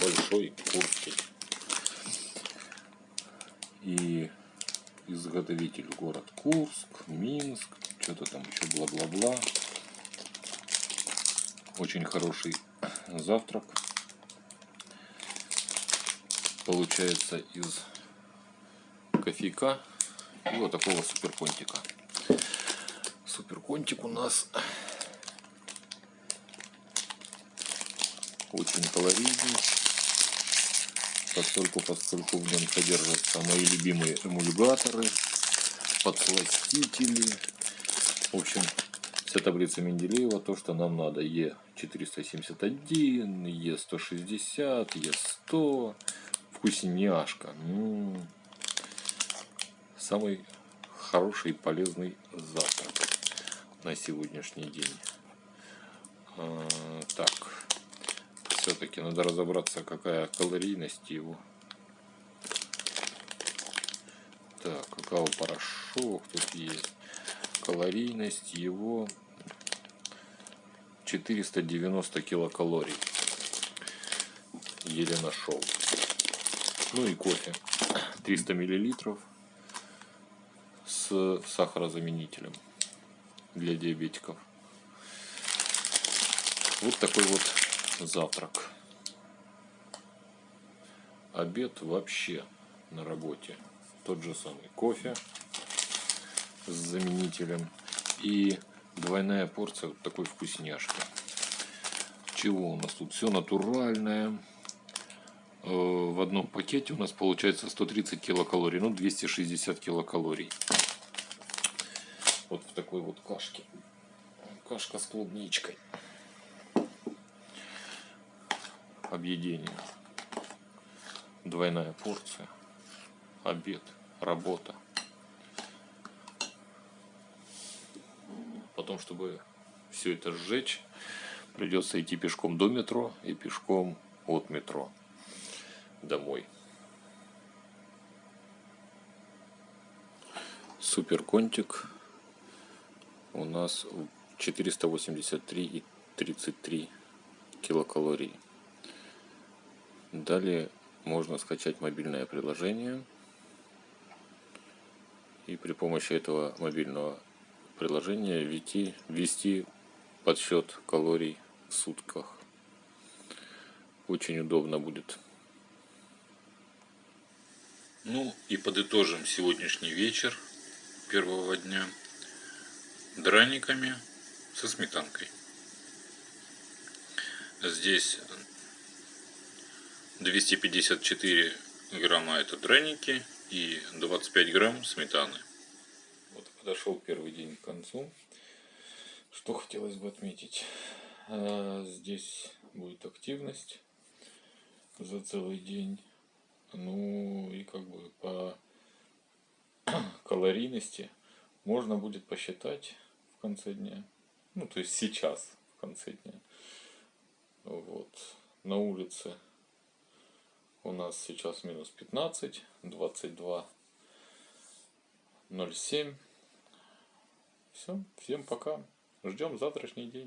Большой курский. И изготовитель город Курск, Минск, что-то там еще бла-бла-бла. Очень хороший завтрак. Получается из кофейка и вот такого суперконтика. Суперконтик у нас очень калорийный. Поскольку, поскольку в нем содержатся мои любимые эмульгаторы, подсластители. В общем, вся таблица Менделеева, то, что нам надо. Е471, Е160, Е100. Вкусняшка. М -м -м. Самый хороший и полезный завтрак на сегодняшний день. А, так все-таки надо разобраться, какая калорийность его. Так, какао-порошок тут есть. Калорийность его 490 килокалорий. Еле нашел. Ну и кофе. 300 миллилитров с сахарозаменителем для диабетиков. Вот такой вот завтрак. Обед вообще на работе. Тот же самый кофе с заменителем и двойная порция вот такой вкусняшки. Чего у нас тут? Все натуральное. Э, в одном пакете у нас получается 130 килокалорий, ну 260 килокалорий. Вот в такой вот кашке. Кашка с клубничкой объедение. Двойная порция, обед, работа. Потом, чтобы все это сжечь, придется идти пешком до метро и пешком от метро домой. Супер контик у нас 483,33 килокалорий. Далее можно скачать мобильное приложение и при помощи этого мобильного приложения ввести, ввести подсчет калорий в сутках. Очень удобно будет. Ну и подытожим сегодняшний вечер первого дня драниками со сметанкой. Здесь 254 грамма это драники и 25 грамм сметаны. Вот подошел первый день к концу. Что хотелось бы отметить. А, здесь будет активность за целый день. Ну и как бы по калорийности можно будет посчитать в конце дня. Ну то есть сейчас в конце дня. Вот. На улице у нас сейчас минус 15, 22, 07. Все, всем пока. Ждем завтрашний день.